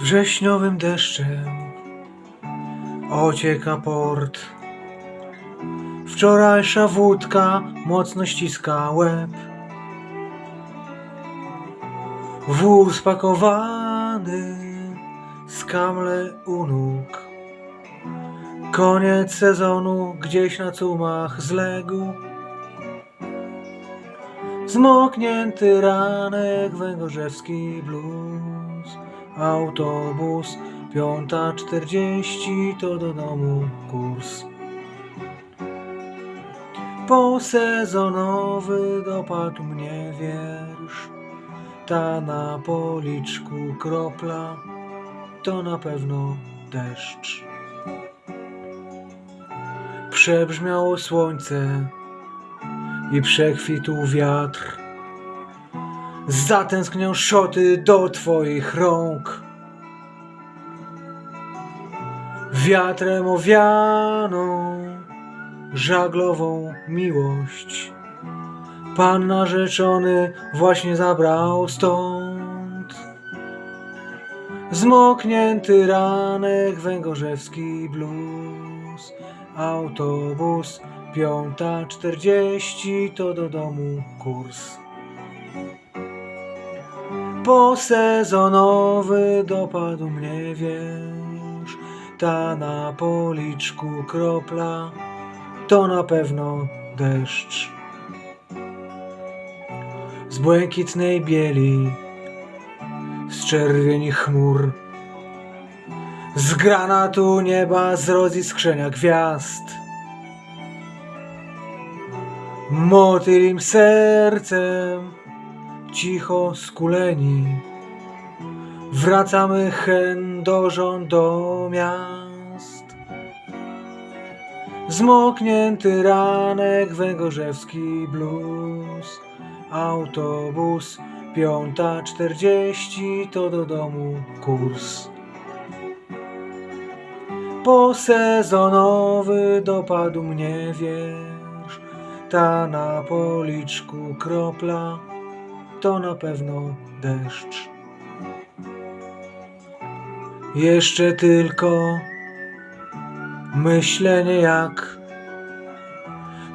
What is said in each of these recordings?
Wrześniowym deszczem ocieka port. Wczorajsza wódka mocno ściska łeb. Wór spakowany, skamle u nóg. Koniec sezonu gdzieś na cumach zległ. Zmoknięty ranek, węgorzewski blues. Autobus, piąta czterdzieści, to do domu kurs. Posezonowy dopadł mnie wiersz. Ta na policzku kropla, to na pewno deszcz. Przebrzmiało słońce i przekwitł wiatr. Zatęsknią szoty do twoich rąk. Wiatrem owianą żaglową miłość. Pan narzeczony właśnie zabrał stąd. Zmoknięty ranek, węgorzewski blues. Autobus, piąta czterdzieści, to do domu kurs. Posezonowy dopadł mnie wiersz. Ta na policzku kropla, to na pewno deszcz. Z błękitnej bieli, z czerwieni chmur, z granatu nieba, z roziskrzenia gwiazd. Motylim sercem, cicho skuleni, wracamy chędożą do miast. Zmoknięty ranek, węgorzewski blues, autobus, piąta czterdzieści, to do domu kurs. Posezonowy dopadł mnie wiersz, ta na policzku kropla, to na pewno deszcz. Jeszcze tylko myślenie jak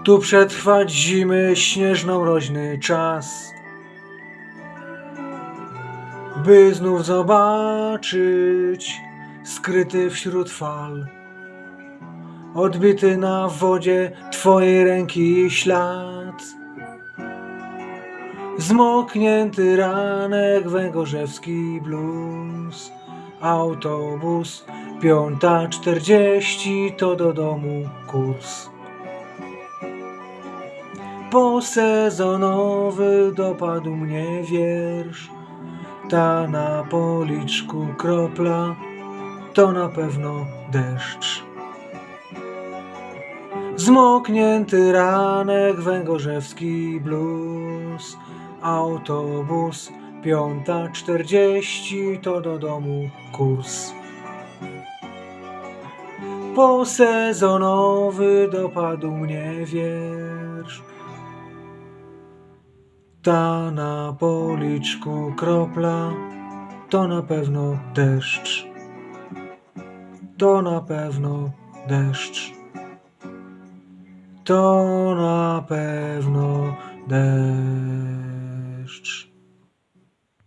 tu przetrwać zimy śnieżno-mroźny czas, by znów zobaczyć skryty wśród fal, odbity na wodzie twojej ręki ślad. Zmoknięty ranek, węgorzewski blues, autobus, piąta czterdzieści, to do domu kurs. Posezonowy dopadł mnie wiersz, ta na policzku kropla, to na pewno deszcz. Zmoknięty ranek, węgorzewski blues, autobus, piąta czterdzieści, to do domu kurs. Posezonowy dopadł mnie wiersz, ta na policzku kropla, to na pewno deszcz. To na pewno deszcz to na pewno deszcz.